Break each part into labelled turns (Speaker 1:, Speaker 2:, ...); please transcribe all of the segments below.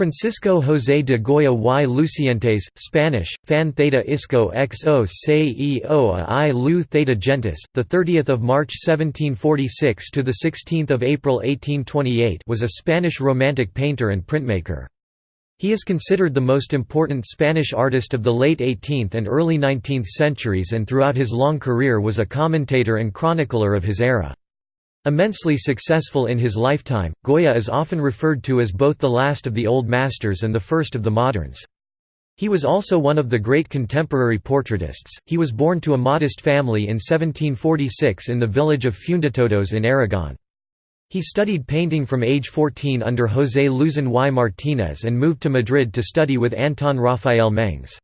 Speaker 1: Francisco José de Goya y Lucientes, Spanish, Fan Theta Isco XO I Lu Theta Gentis, the 30th of March 1746 to the 16th of April 1828, was a Spanish Romantic painter and printmaker. He is considered the most important Spanish artist of the late 18th and early 19th centuries and throughout his long career was a commentator and chronicler of his era. Immensely successful in his lifetime, Goya is often referred to as both the last of the Old Masters and the first of the moderns. He was also one of the great contemporary portraitists. He was born to a modest family in 1746 in the village of Fuendetodos in Aragon. He studied painting from age 14 under José Luzán y Martínez and moved to Madrid to study with Anton Raphael Mengs.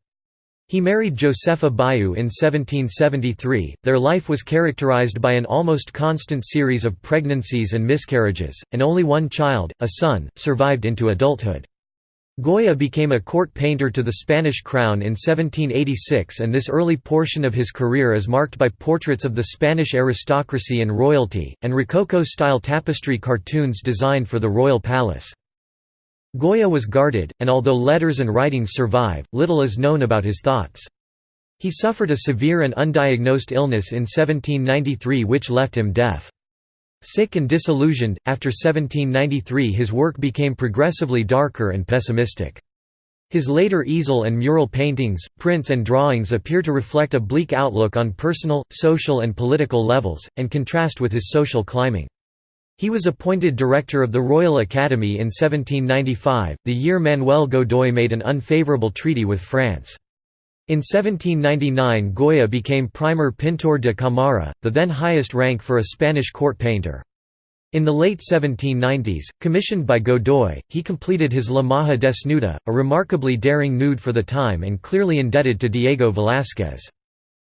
Speaker 1: He married Josefa Bayeu in 1773. Their life was characterized by an almost constant series of pregnancies and miscarriages, and only one child, a son, survived into adulthood. Goya became a court painter to the Spanish crown in 1786 and this early portion of his career is marked by portraits of the Spanish aristocracy and royalty, and Rococo-style tapestry cartoons designed for the royal palace. Goya was guarded, and although letters and writings survive, little is known about his thoughts. He suffered a severe and undiagnosed illness in 1793 which left him deaf. Sick and disillusioned, after 1793 his work became progressively darker and pessimistic. His later easel and mural paintings, prints and drawings appear to reflect a bleak outlook on personal, social and political levels, and contrast with his social climbing. He was appointed director of the Royal Academy in 1795, the year Manuel Godoy made an unfavourable treaty with France. In 1799 Goya became Primer Pintor de Cámara, the then highest rank for a Spanish court painter. In the late 1790s, commissioned by Godoy, he completed his La Maja Desnuda, a remarkably daring nude for the time and clearly indebted to Diego Velázquez.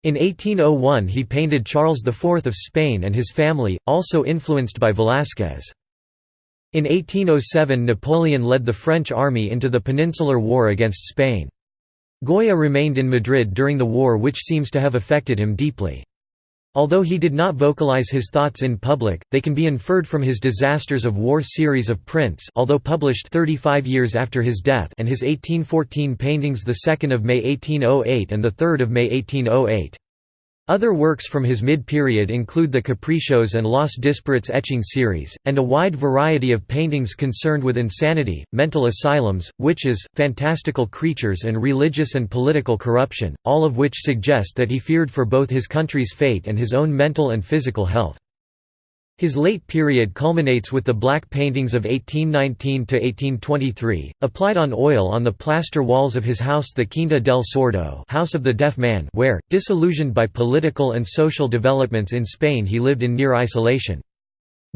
Speaker 1: In 1801 he painted Charles IV of Spain and his family, also influenced by Velázquez. In 1807 Napoleon led the French army into the Peninsular War against Spain. Goya remained in Madrid during the war which seems to have affected him deeply. Although he did not vocalize his thoughts in public, they can be inferred from his Disasters of War series of prints although published 35 years after his death and his 1814 paintings 2 May 1808 and 3 May 1808. Other works from his mid-period include the Caprichos and Los Disparates etching series, and a wide variety of paintings concerned with insanity, mental asylums, witches, fantastical creatures and religious and political corruption, all of which suggest that he feared for both his country's fate and his own mental and physical health. His late period culminates with the black paintings of 1819–1823, applied on oil on the plaster walls of his house the Quinta del Sordo House of the Deaf Man where, disillusioned by political and social developments in Spain he lived in near isolation.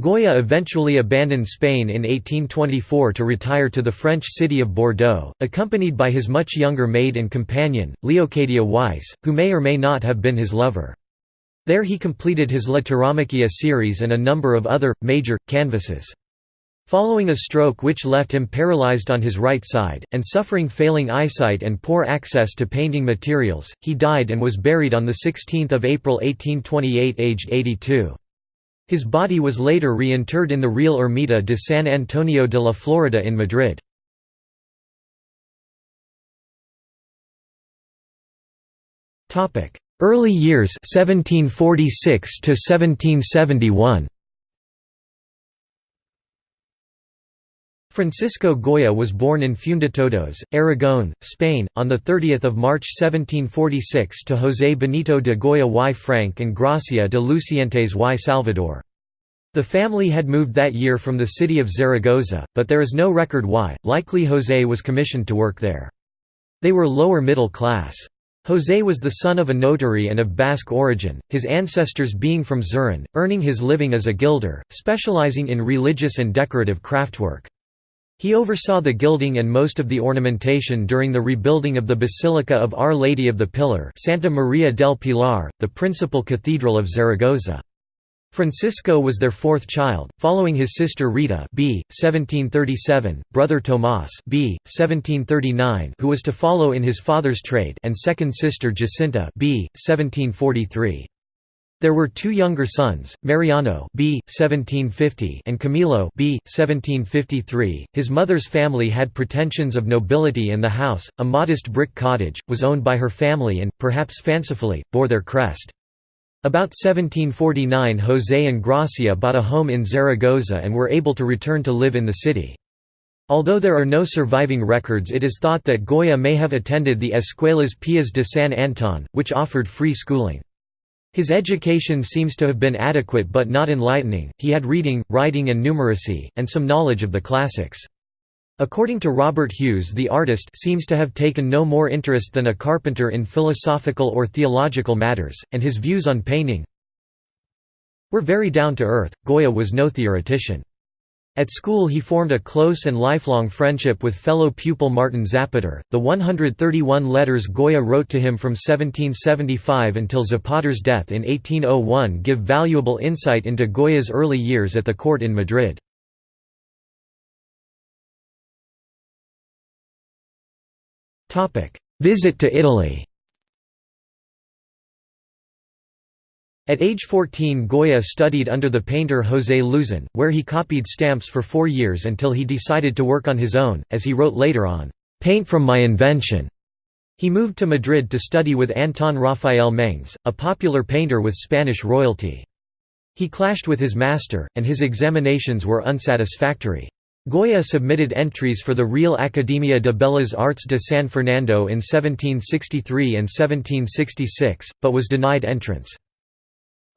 Speaker 1: Goya eventually abandoned Spain in 1824 to retire to the French city of Bordeaux, accompanied by his much younger maid and companion, Leocadia Weiss, who may or may not have been his lover. There he completed his La series and a number of other, major, canvases. Following a stroke which left him paralyzed on his right side, and suffering failing eyesight and poor access to painting materials, he died and was buried on 16 April 1828 aged 82. His body was later reinterred in the Real Ermita de San Antonio de la Florida in Madrid. Early years 1746 to 1771 Francisco Goya was born in Fuendetodos, Aragon, Spain, on 30 March 1746 to José Benito de Goya y Frank and Gracia de Lucientes y Salvador. The family had moved that year from the city of Zaragoza, but there is no record why, likely José was commissioned to work there. They were lower middle class. José was the son of a notary and of Basque origin, his ancestors being from Zerain, earning his living as a gilder, specializing in religious and decorative craftwork. He oversaw the gilding and most of the ornamentation during the rebuilding of the Basilica of Our Lady of the Pillar Santa Maria del Pilar, the principal cathedral of Zaragoza. Francisco was their fourth child, following his sister Rita b. 1737, brother Tomás b. 1739 who was to follow in his father's trade and second sister Jacinta b. 1743. There were two younger sons, Mariano b. 1750 and Camilo b. 1753. His mother's family had pretensions of nobility and the house, a modest brick cottage, was owned by her family and, perhaps fancifully, bore their crest. About 1749 José and Gracia bought a home in Zaragoza and were able to return to live in the city. Although there are no surviving records it is thought that Goya may have attended the Escuelas Pias de San Anton, which offered free schooling. His education seems to have been adequate but not enlightening, he had reading, writing and numeracy, and some knowledge of the classics. According to Robert Hughes the artist seems to have taken no more interest than a carpenter in philosophical or theological matters, and his views on painting were very down to earth. Goya was no theoretician. At school he formed a close and lifelong friendship with fellow pupil Martin Zapater. The 131 letters Goya wrote to him from 1775 until Zapater's death in 1801 give valuable insight into Goya's early years at the court in Madrid. Visit to Italy At age 14 Goya studied under the painter José Luzán, where he copied stamps for four years until he decided to work on his own, as he wrote later on, "'Paint from my invention'". He moved to Madrid to study with Antón Rafael Mengs, a popular painter with Spanish royalty. He clashed with his master, and his examinations were unsatisfactory. Goya submitted entries for the Real Academia de Bellas Artes de San Fernando in 1763 and 1766, but was denied entrance.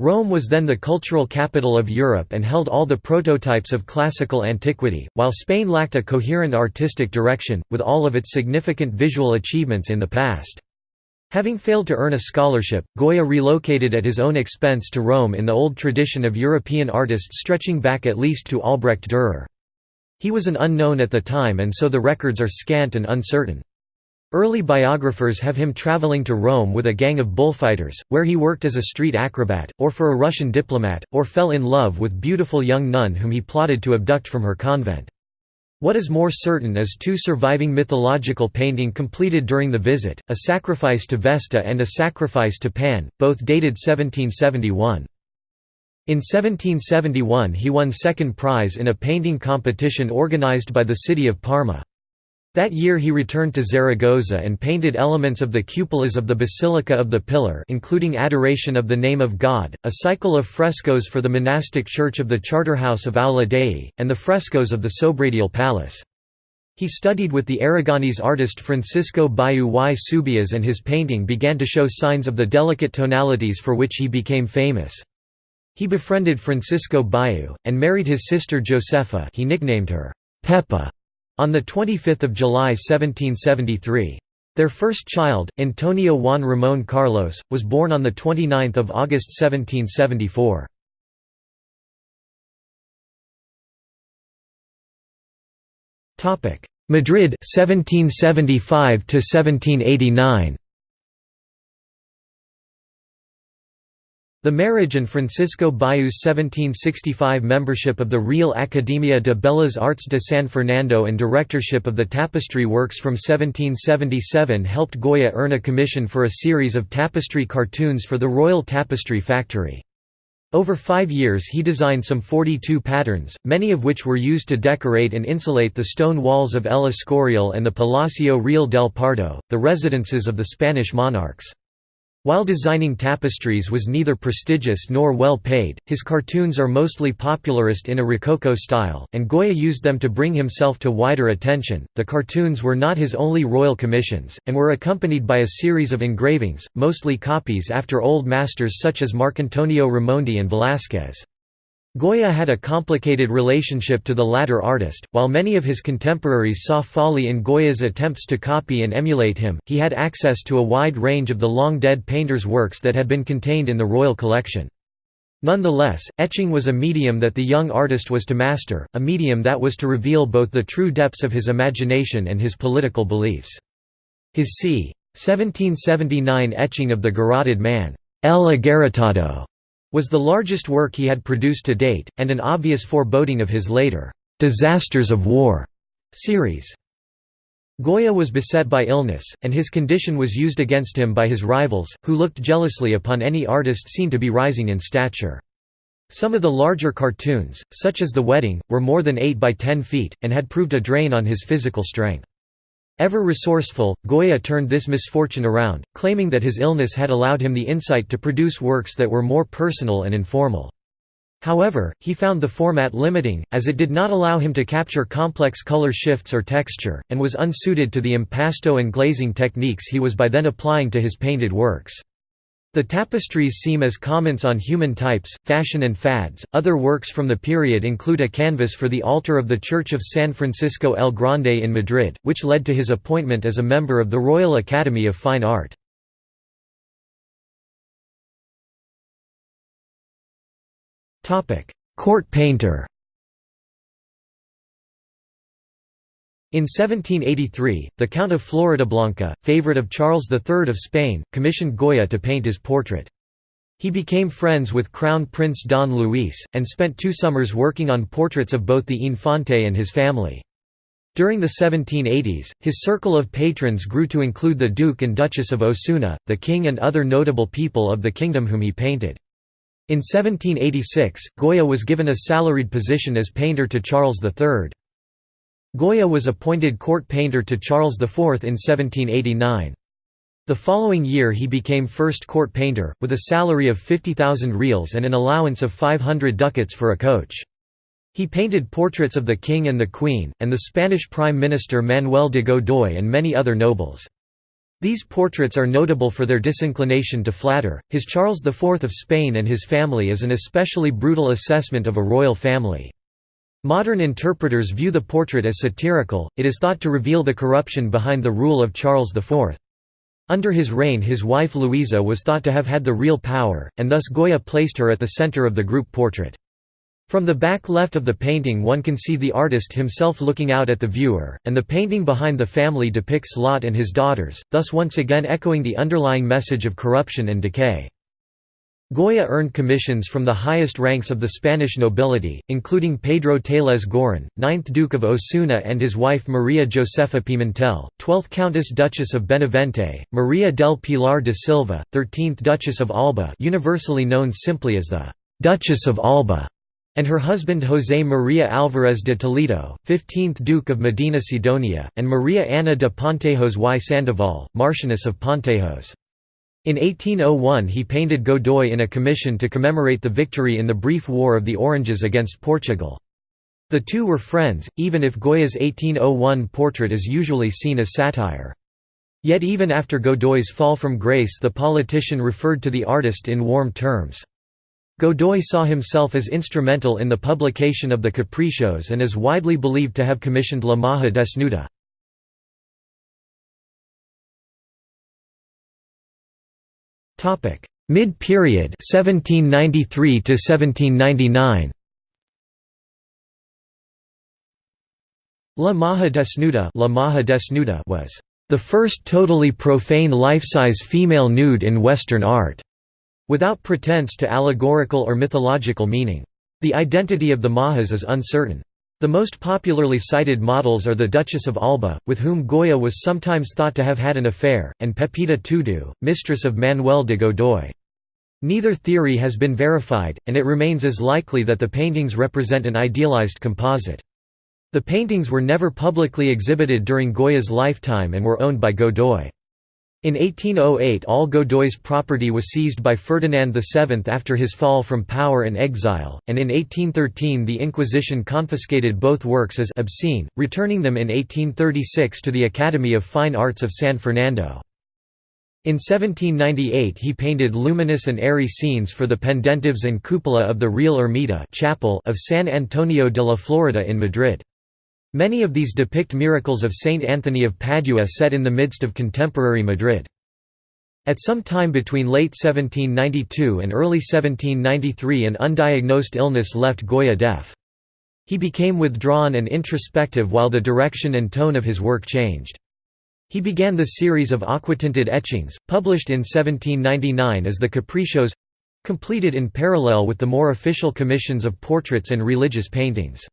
Speaker 1: Rome was then the cultural capital of Europe and held all the prototypes of classical antiquity, while Spain lacked a coherent artistic direction, with all of its significant visual achievements in the past. Having failed to earn a scholarship, Goya relocated at his own expense to Rome in the old tradition of European artists stretching back at least to Albrecht Dürer. He was an unknown at the time and so the records are scant and uncertain. Early biographers have him traveling to Rome with a gang of bullfighters, where he worked as a street acrobat, or for a Russian diplomat, or fell in love with beautiful young nun whom he plotted to abduct from her convent. What is more certain is two surviving mythological painting completed during the visit, a sacrifice to Vesta and a sacrifice to Pan, both dated 1771. In 1771 he won second prize in a painting competition organized by the city of Parma. That year he returned to Zaragoza and painted elements of the cupolas of the Basilica of the Pillar including Adoration of the Name of God, a cycle of frescoes for the monastic church of the Charterhouse of Aula Dei, and the frescoes of the Sobradiel Palace. He studied with the Aragonese artist Francisco Bayeu y Subias and his painting began to show signs of the delicate tonalities for which he became famous. He befriended Francisco Bayeu, and married his sister Josefa he nicknamed her, Pepa, on 25 July 1773. Their first child, Antonio Juan Ramón Carlos, was born on 29 August 1774. Madrid 1775 to 1789 The marriage and Francisco Bayeu's 1765 membership of the Real Academia de Bellas Artes de San Fernando and directorship of the tapestry works from 1777 helped Goya earn a commission for a series of tapestry cartoons for the Royal Tapestry Factory. Over five years he designed some 42 patterns, many of which were used to decorate and insulate the stone walls of El Escorial and the Palacio Real del Pardo, the residences of the Spanish monarchs. While designing tapestries was neither prestigious nor well paid, his cartoons are mostly popularist in a Rococo style, and Goya used them to bring himself to wider attention. The cartoons were not his only royal commissions, and were accompanied by a series of engravings, mostly copies after old masters such as Marcantonio Raimondi and Velázquez. Goya had a complicated relationship to the latter artist, while many of his contemporaries saw folly in Goya's attempts to copy and emulate him, he had access to a wide range of the long-dead painter's works that had been contained in the royal collection. Nonetheless, etching was a medium that the young artist was to master, a medium that was to reveal both the true depths of his imagination and his political beliefs. His c. 1779 etching of the garroted man, El Agarrotado, was the largest work he had produced to date, and an obvious foreboding of his later «Disasters of War» series. Goya was beset by illness, and his condition was used against him by his rivals, who looked jealously upon any artist seen to be rising in stature. Some of the larger cartoons, such as The Wedding, were more than 8 by 10 feet, and had proved a drain on his physical strength. Ever resourceful, Goya turned this misfortune around, claiming that his illness had allowed him the insight to produce works that were more personal and informal. However, he found the format limiting, as it did not allow him to capture complex color shifts or texture, and was unsuited to the impasto and glazing techniques he was by then applying to his painted works. The tapestries seem as comments on human types, fashion and fads. Other works from the period include a canvas for the altar of the Church of San Francisco el Grande in Madrid, which led to his appointment as a member of the Royal Academy of Fine Art. Court painter. In 1783, the Count of Floridablanca, favourite of Charles III of Spain, commissioned Goya to paint his portrait. He became friends with Crown Prince Don Luis, and spent two summers working on portraits of both the Infante and his family. During the 1780s, his circle of patrons grew to include the Duke and Duchess of Osuna, the king and other notable people of the kingdom whom he painted. In 1786, Goya was given a salaried position as painter to Charles III. Goya was appointed court painter to Charles IV in 1789. The following year he became first court painter, with a salary of 50,000 reals and an allowance of 500 ducats for a coach. He painted portraits of the king and the queen, and the Spanish prime minister Manuel de Godoy and many other nobles. These portraits are notable for their disinclination to flatter. His Charles IV of Spain and his family is an especially brutal assessment of a royal family. Modern interpreters view the portrait as satirical, it is thought to reveal the corruption behind the rule of Charles IV. Under his reign his wife Louisa was thought to have had the real power, and thus Goya placed her at the center of the group portrait. From the back left of the painting one can see the artist himself looking out at the viewer, and the painting behind the family depicts Lot and his daughters, thus once again echoing the underlying message of corruption and decay. Goya earned commissions from the highest ranks of the Spanish nobility, including Pedro Tellez Girón, 9th Duke of Osuna and his wife Maria Josefa Pimentel, 12th Countess Duchess of Benavente, Maria del Pilar de Silva, 13th Duchess of Alba universally known simply as the «Duchess of Alba», and her husband José María Álvarez de Toledo, 15th Duke of Medina Sidonia, and Maria Ana de Pontejos y Sandoval, Marchioness of Pontejos. In 1801 he painted Godoy in a commission to commemorate the victory in the brief War of the Oranges against Portugal. The two were friends, even if Goya's 1801 portrait is usually seen as satire. Yet even after Godoy's fall from grace the politician referred to the artist in warm terms. Godoy saw himself as instrumental in the publication of the Caprichos and is widely believed to have commissioned La Maja Desnuda. Mid-period 1793 to 1799 La Maja Desnuda, La Maja Desnuda was the first totally profane life-size female nude in Western art, without pretense to allegorical or mythological meaning. The identity of the Majas is uncertain. The most popularly cited models are the Duchess of Alba, with whom Goya was sometimes thought to have had an affair, and Pepita Tudó, mistress of Manuel de Godoy. Neither theory has been verified, and it remains as likely that the paintings represent an idealized composite. The paintings were never publicly exhibited during Goya's lifetime and were owned by Godoy. In 1808 all Godoy's property was seized by Ferdinand VII after his fall from power and exile, and in 1813 the Inquisition confiscated both works as obscene, returning them in 1836 to the Academy of Fine Arts of San Fernando. In 1798 he painted luminous and airy scenes for the pendentives and cupola of the Real Ermita chapel of San Antonio de la Florida in Madrid. Many of these depict miracles of Saint Anthony of Padua set in the midst of contemporary Madrid. At some time between late 1792 and early 1793 an undiagnosed illness left Goya deaf. He became withdrawn and introspective while the direction and tone of his work changed. He began the series of aquatinted etchings, published in 1799 as the Caprichos—completed in parallel with the more official commissions of portraits and religious paintings.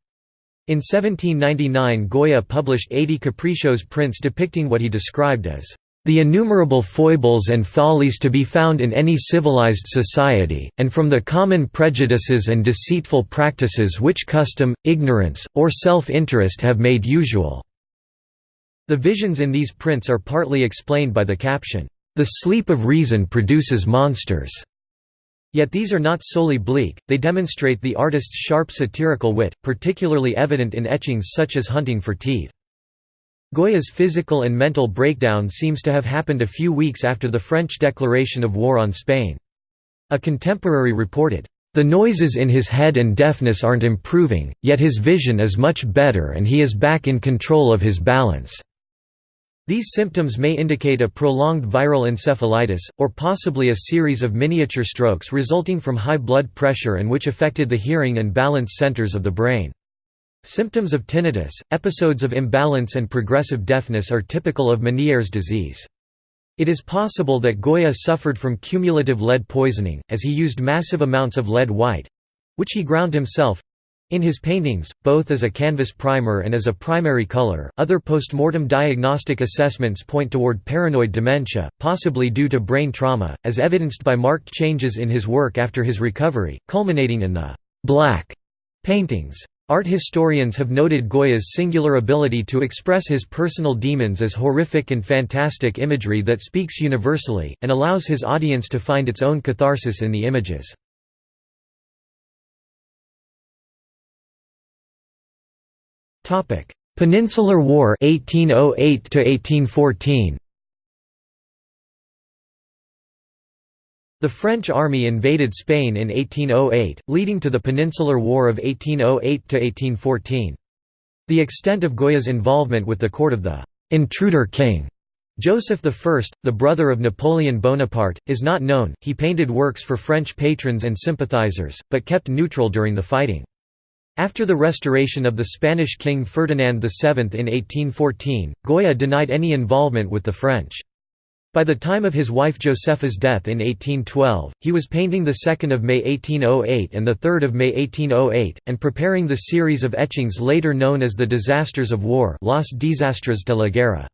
Speaker 1: In 1799 Goya published 80 Caprichos prints depicting what he described as the innumerable foibles and follies to be found in any civilized society, and from the common prejudices and deceitful practices which custom, ignorance, or self-interest have made usual." The visions in these prints are partly explained by the caption, "'The sleep of reason produces monsters' Yet these are not solely bleak, they demonstrate the artist's sharp satirical wit, particularly evident in etchings such as Hunting for Teeth. Goya's physical and mental breakdown seems to have happened a few weeks after the French declaration of war on Spain. A contemporary reported, "...the noises in his head and deafness aren't improving, yet his vision is much better and he is back in control of his balance." These symptoms may indicate a prolonged viral encephalitis, or possibly a series of miniature strokes resulting from high blood pressure and which affected the hearing and balance centers of the brain. Symptoms of tinnitus, episodes of imbalance and progressive deafness are typical of Meniere's disease. It is possible that Goya suffered from cumulative lead poisoning, as he used massive amounts of lead white—which he ground himself, in his paintings, both as a canvas primer and as a primary color, other post-mortem diagnostic assessments point toward paranoid dementia, possibly due to brain trauma, as evidenced by marked changes in his work after his recovery, culminating in the «black» paintings. Art historians have noted Goya's singular ability to express his personal demons as horrific and fantastic imagery that speaks universally, and allows his audience to find its own catharsis in the images. Peninsular War 1808 1814 The French army invaded Spain in 1808, leading to the Peninsular War of 1808–1814. The extent of Goya's involvement with the court of the «intruder king» Joseph I, the brother of Napoleon Bonaparte, is not known. He painted works for French patrons and sympathizers, but kept neutral during the fighting. After the restoration of the Spanish king Ferdinand VII in 1814, Goya denied any involvement with the French. By the time of his wife Josepha's death in 1812, he was painting 2 May 1808 and 3 May 1808, and preparing the series of etchings later known as the Disasters of War Los Desastres de la Guerra.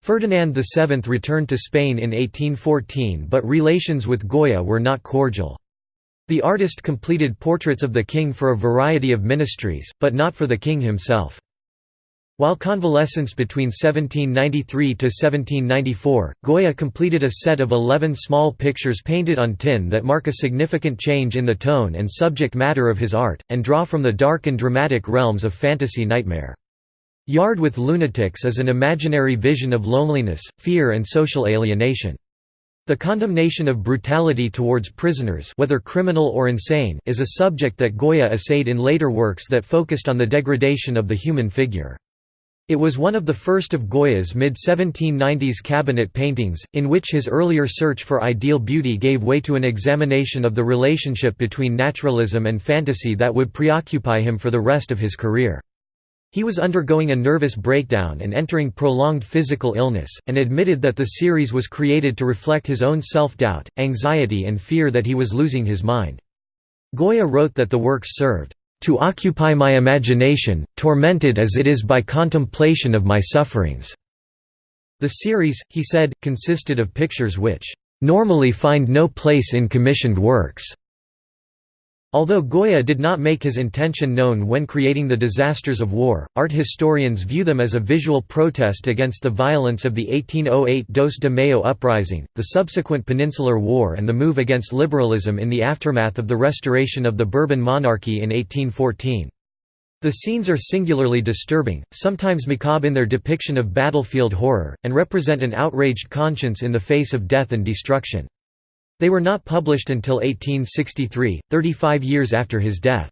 Speaker 1: Ferdinand VII returned to Spain in 1814 but relations with Goya were not cordial. The artist completed portraits of the king for a variety of ministries, but not for the king himself. While convalescence between 1793 to 1794, Goya completed a set of 11 small pictures painted on tin that mark a significant change in the tone and subject matter of his art, and draw from the dark and dramatic realms of fantasy nightmare. Yard with Lunatics is an imaginary vision of loneliness, fear and social alienation. The condemnation of brutality towards prisoners whether criminal or insane is a subject that Goya essayed in later works that focused on the degradation of the human figure. It was one of the first of Goya's mid-1790s cabinet paintings, in which his earlier search for ideal beauty gave way to an examination of the relationship between naturalism and fantasy that would preoccupy him for the rest of his career. He was undergoing a nervous breakdown and entering prolonged physical illness, and admitted that the series was created to reflect his own self-doubt, anxiety and fear that he was losing his mind. Goya wrote that the works served to occupy my imagination, tormented as it is by contemplation of my sufferings." The series, he said, consisted of pictures which, "...normally find no place in commissioned works." Although Goya did not make his intention known when creating the disasters of war, art historians view them as a visual protest against the violence of the 1808 Dos de Mayo uprising, the subsequent Peninsular War and the move against liberalism in the aftermath of the restoration of the Bourbon monarchy in 1814. The scenes are singularly disturbing, sometimes macabre in their depiction of battlefield horror, and represent an outraged conscience in the face of death and destruction. They were not published until 1863, 35 years after his death.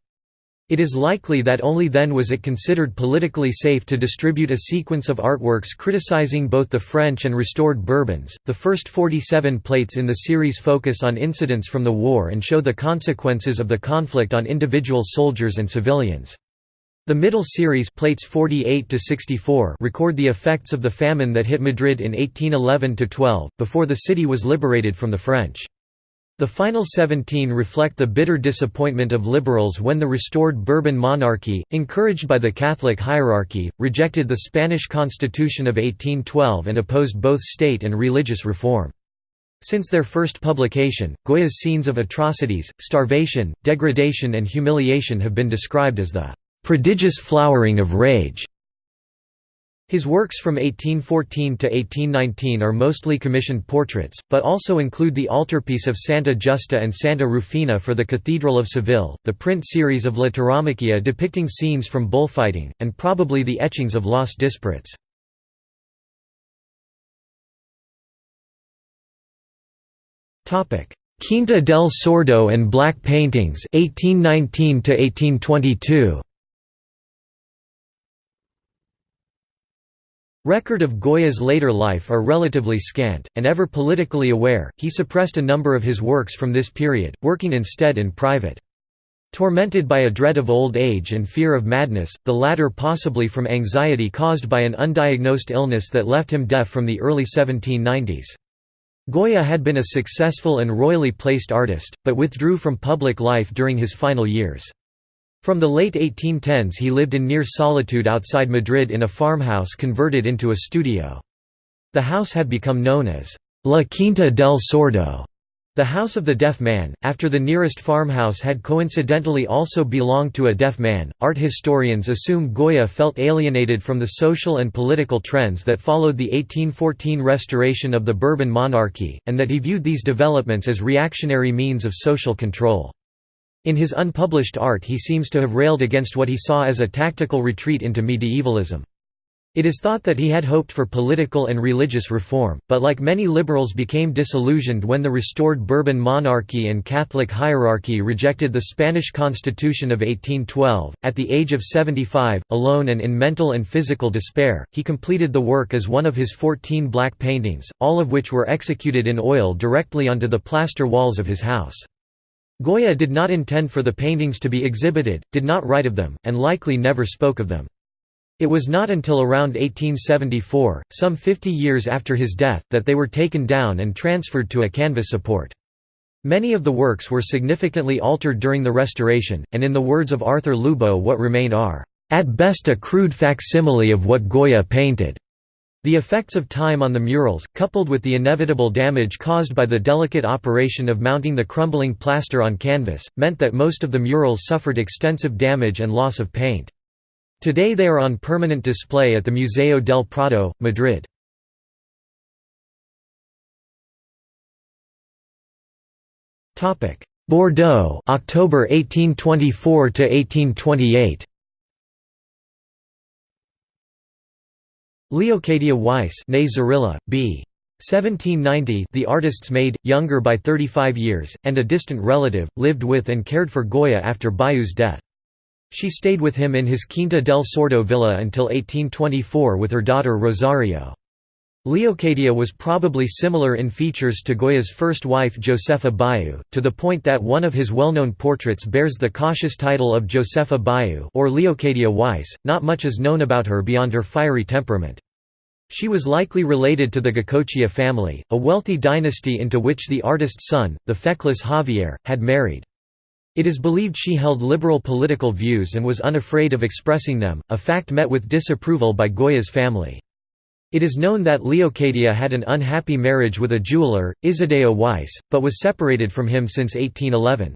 Speaker 1: It is likely that only then was it considered politically safe to distribute a sequence of artworks criticizing both the French and restored Bourbons. The first 47 plates in the series focus on incidents from the war and show the consequences of the conflict on individual soldiers and civilians. The middle series plates 48 to 64 record the effects of the famine that hit Madrid in 1811 to 12 before the city was liberated from the French. The final 17 reflect the bitter disappointment of liberals when the restored Bourbon monarchy, encouraged by the Catholic hierarchy, rejected the Spanish Constitution of 1812 and opposed both state and religious reform. Since their first publication, Goya's scenes of atrocities, starvation, degradation and humiliation have been described as the "...prodigious flowering of rage." His works from 1814 to 1819 are mostly commissioned portraits, but also include the altarpiece of Santa Justa and Santa Rufina for the Cathedral of Seville, the print series of La depicting scenes from bullfighting, and probably the etchings of Los Disparates. Quinta del Sordo and Black Paintings 1819 to 1822 Record of Goya's later life are relatively scant, and ever politically aware, he suppressed a number of his works from this period, working instead in private. Tormented by a dread of old age and fear of madness, the latter possibly from anxiety caused by an undiagnosed illness that left him deaf from the early 1790s. Goya had been a successful and royally placed artist, but withdrew from public life during his final years. From the late 1810s he lived in near solitude outside Madrid in a farmhouse converted into a studio. The house had become known as La Quinta del Sordo, the House of the Deaf Man, after the nearest farmhouse had coincidentally also belonged to a deaf man. Art historians assume Goya felt alienated from the social and political trends that followed the 1814 restoration of the Bourbon monarchy, and that he viewed these developments as reactionary means of social control. In his unpublished art he seems to have railed against what he saw as a tactical retreat into medievalism. It is thought that he had hoped for political and religious reform, but like many liberals became disillusioned when the restored Bourbon monarchy and Catholic hierarchy rejected the Spanish Constitution of 1812. At the age of 75, alone and in mental and physical despair, he completed the work as one of his 14 black paintings, all of which were executed in oil directly onto the plaster walls of his house. Goya did not intend for the paintings to be exhibited, did not write of them, and likely never spoke of them. It was not until around 1874, some 50 years after his death, that they were taken down and transferred to a canvas support. Many of the works were significantly altered during the restoration, and in the words of Arthur Lubow what remain are, "...at best a crude facsimile of what Goya painted." The effects of time on the murals, coupled with the inevitable damage caused by the delicate operation of mounting the crumbling plaster on canvas, meant that most of the murals suffered extensive damage and loss of paint. Today they are on permanent display at the Museo del Prado, Madrid. Bordeaux October 1824 to 1828 Leocadia Weiss Zorrilla, b. 1790 the artist's maid, younger by 35 years, and a distant relative, lived with and cared for Goya after Bayeu's death. She stayed with him in his Quinta del Sordo villa until 1824 with her daughter Rosario. Leocadia was probably similar in features to Goya's first wife Josefa Bayeu, to the point that one of his well-known portraits bears the cautious title of Josefa Bayeu or Leocadia Weiss. Not much is known about her beyond her fiery temperament. She was likely related to the Goicoechea family, a wealthy dynasty into which the artist's son, the feckless Javier, had married. It is believed she held liberal political views and was unafraid of expressing them, a fact met with disapproval by Goya's family. It is known that Leocadia had an unhappy marriage with a jeweler, Isideo Weiss, but was separated from him since 1811.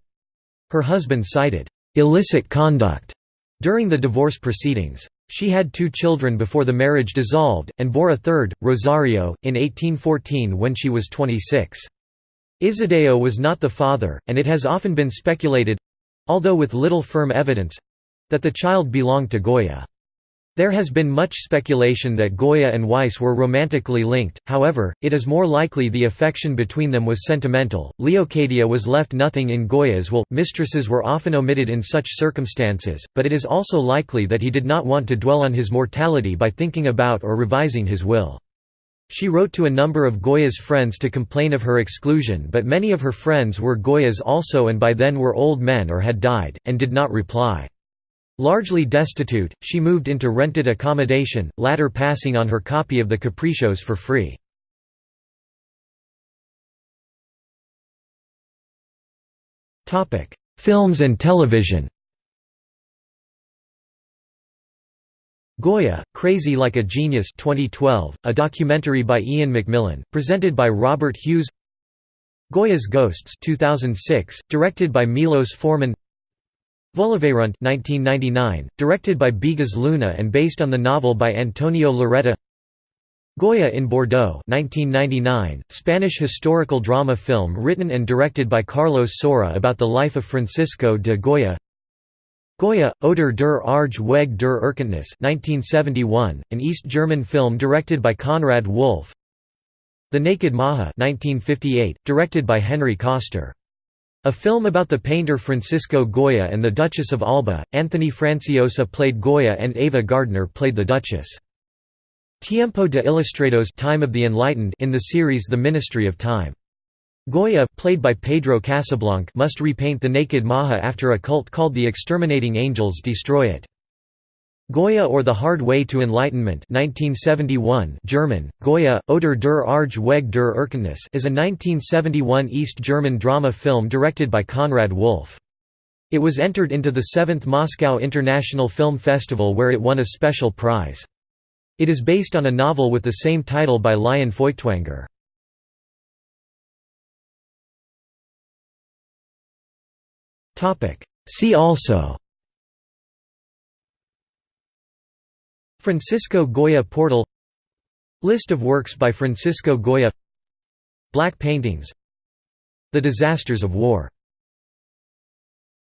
Speaker 1: Her husband cited, "...illicit conduct," during the divorce proceedings. She had two children before the marriage dissolved, and bore a third, Rosario, in 1814 when she was 26. Isideo was not the father, and it has often been speculated—although with little firm evidence—that the child belonged to Goya. There has been much speculation that Goya and Weiss were romantically linked, however, it is more likely the affection between them was sentimental. Leocadia was left nothing in Goya's will, mistresses were often omitted in such circumstances, but it is also likely that he did not want to dwell on his mortality by thinking about or revising his will. She wrote to a number of Goya's friends to complain of her exclusion but many of her friends were Goya's also and by then were old men or had died, and did not reply. Largely destitute, she moved into rented accommodation, latter passing on her copy of the Caprichos for free. Films and television Goya, Crazy Like a Genius 2012, a documentary by Ian McMillan, presented by Robert Hughes Goya's Ghosts 2006, directed by Milos Forman Volavérunt 1999, directed by Bigas Luna and based on the novel by Antonio Larreta. Goya in Bordeaux 1999, Spanish historical drama film written and directed by Carlos Saura about the life of Francisco de Goya. Goya, Oder der Arge weg der Erkenntnis 1971, an East German film directed by Konrad Wolf The Naked Maja 1958, directed by Henry Koster. A film about the painter Francisco Goya and the Duchess of Alba, Anthony Franciosa played Goya and Ava Gardner played the Duchess. Tiempo de Ilustrados Time of the Enlightened in the series The Ministry of Time. Goya played by Pedro Casablanc must repaint the naked Maja after a cult called the Exterminating Angels destroy it. Goya or the Hard Way to Enlightenment 1971 German, Goya, Oder der Arge Weg der Erkenntnis is a 1971 East German drama film directed by Konrad Wolf. It was entered into the 7th Moscow International Film Festival where it won a special prize. It is based on a novel with the same title by Lion Feuchtwanger. See also Francisco Goya Portal List of works by Francisco Goya Black paintings The disasters of war